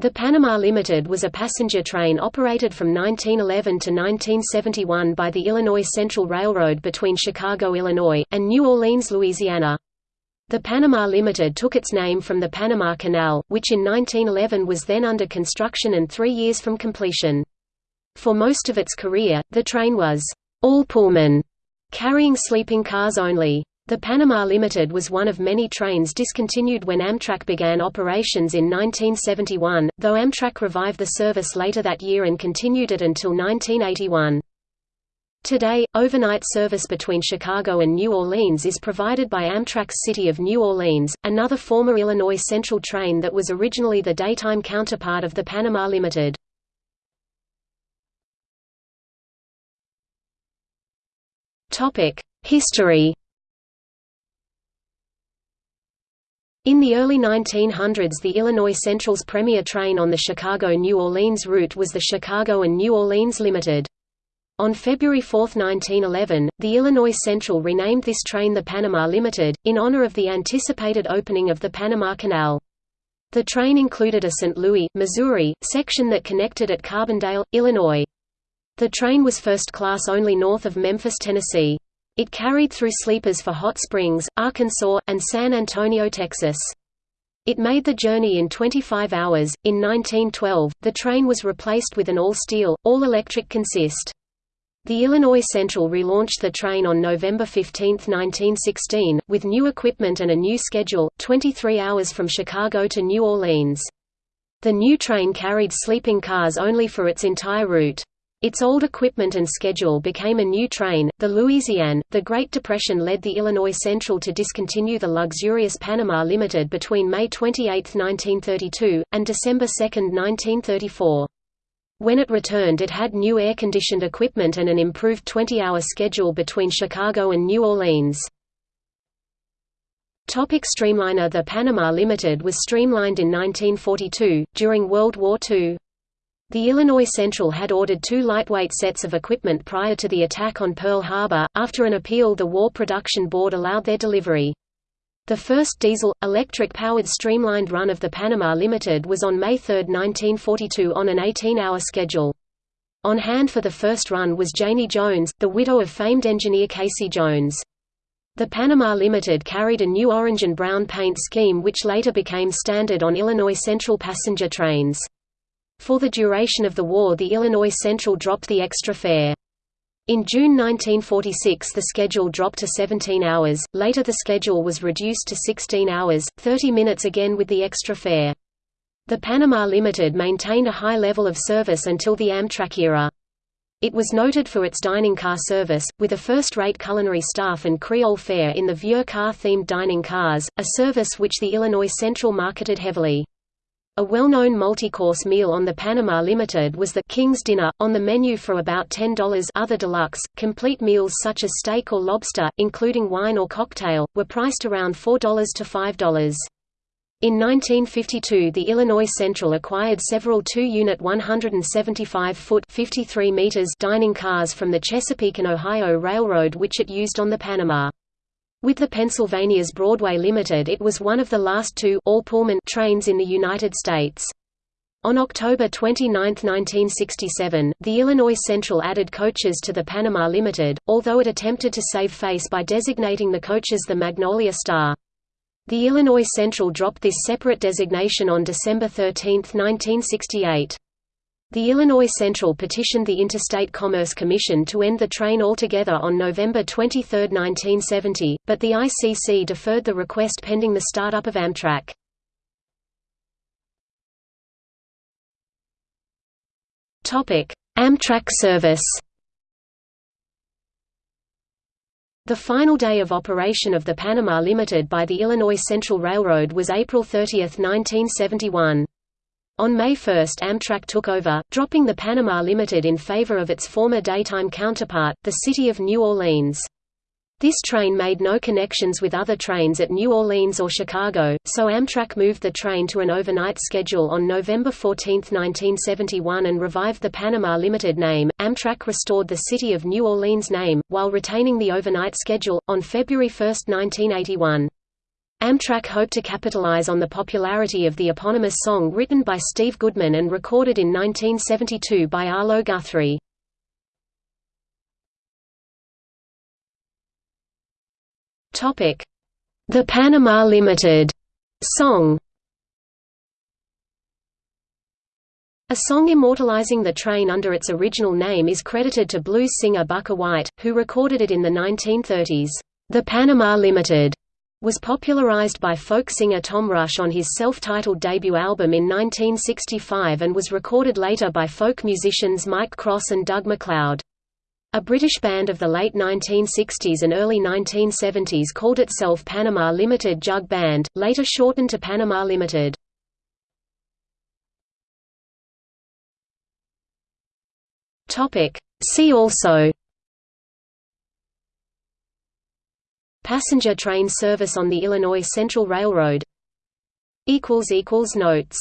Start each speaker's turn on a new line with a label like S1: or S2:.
S1: The Panama Limited was a passenger train operated from 1911 to 1971 by the Illinois Central Railroad between Chicago, Illinois, and New Orleans, Louisiana. The Panama Limited took its name from the Panama Canal, which in 1911 was then under construction and three years from completion. For most of its career, the train was all Pullman, carrying sleeping cars only. The Panama Limited was one of many trains discontinued when Amtrak began operations in 1971, though Amtrak revived the service later that year and continued it until 1981. Today, overnight service between Chicago and New Orleans is provided by Amtrak's City of New Orleans, another former Illinois Central train that was originally the daytime counterpart of the Panama Limited. History In the early 1900s the Illinois Central's premier train on the Chicago–New Orleans route was the Chicago and New Orleans Limited. On February 4, 1911, the Illinois Central renamed this train the Panama Limited, in honor of the anticipated opening of the Panama Canal. The train included a St. Louis, Missouri, section that connected at Carbondale, Illinois. The train was first class only north of Memphis, Tennessee. It carried through sleepers for Hot Springs, Arkansas, and San Antonio, Texas. It made the journey in 25 hours. In 1912, the train was replaced with an all-steel, all-electric consist. The Illinois Central relaunched the train on November 15, 1916, with new equipment and a new schedule, 23 hours from Chicago to New Orleans. The new train carried sleeping cars only for its entire route. Its old equipment and schedule became a new train, the Louisiane. The Great Depression led the Illinois Central to discontinue the luxurious Panama Limited between May 28, 1932, and December 2, 1934. When it returned it had new air-conditioned equipment and an improved 20-hour schedule between Chicago and New Orleans. Topic Streamliner The Panama Limited was streamlined in 1942, during World War II. The Illinois Central had ordered two lightweight sets of equipment prior to the attack on Pearl Harbor. After an appeal, the War Production Board allowed their delivery. The first diesel, electric-powered streamlined run of the Panama Limited was on May 3, 1942 on an 18-hour schedule. On hand for the first run was Janie Jones, the widow of famed engineer Casey Jones. The Panama Limited carried a new orange and brown paint scheme which later became standard on Illinois Central passenger trains. For the duration of the war the Illinois Central dropped the extra fare. In June 1946 the schedule dropped to 17 hours, later the schedule was reduced to 16 hours, 30 minutes again with the extra fare. The Panama Limited maintained a high level of service until the Amtrak era. It was noted for its dining car service, with a first-rate culinary staff and Creole fare in the Vieux Carré-themed dining cars, a service which the Illinois Central marketed heavily. A well-known multi-course meal on the Panama Limited was the King's Dinner, on the menu for about $10 other deluxe, complete meals such as steak or lobster, including wine or cocktail, were priced around $4 to $5. In 1952 the Illinois Central acquired several 2-unit 175-foot dining cars from the Chesapeake and Ohio Railroad which it used on the Panama. With the Pennsylvania's Broadway Limited it was one of the last two all Pullman trains in the United States. On October 29, 1967, the Illinois Central added coaches to the Panama Limited, although it attempted to save face by designating the coaches the Magnolia Star. The Illinois Central dropped this separate designation on December 13, 1968. The Illinois Central petitioned the Interstate Commerce Commission to end the train altogether on November 23, 1970, but the ICC deferred the request pending the startup of Amtrak. Amtrak service The final day of operation of the Panama Limited by the Illinois Central Railroad was April 30, 1971. On May 1 Amtrak took over, dropping the Panama Limited in favor of its former daytime counterpart, the City of New Orleans. This train made no connections with other trains at New Orleans or Chicago, so Amtrak moved the train to an overnight schedule on November 14, 1971 and revived the Panama Limited name. Amtrak restored the City of New Orleans name, while retaining the overnight schedule, on February 1, 1981. Amtrak hoped to capitalize on the popularity of the eponymous song written by Steve Goodman and recorded in 1972 by Arlo Guthrie. The Panama Limited song A song immortalizing the train under its original name is credited to blues singer Bukka White, who recorded it in the 1930s. The Panama Limited was popularized by folk singer Tom Rush on his self-titled debut album in 1965 and was recorded later by folk musicians Mike Cross and Doug MacLeod. A British band of the late 1960s and early 1970s called itself Panama Limited Jug Band, later shortened to Panama Limited. See also Passenger train service on the Illinois Central Railroad. Notes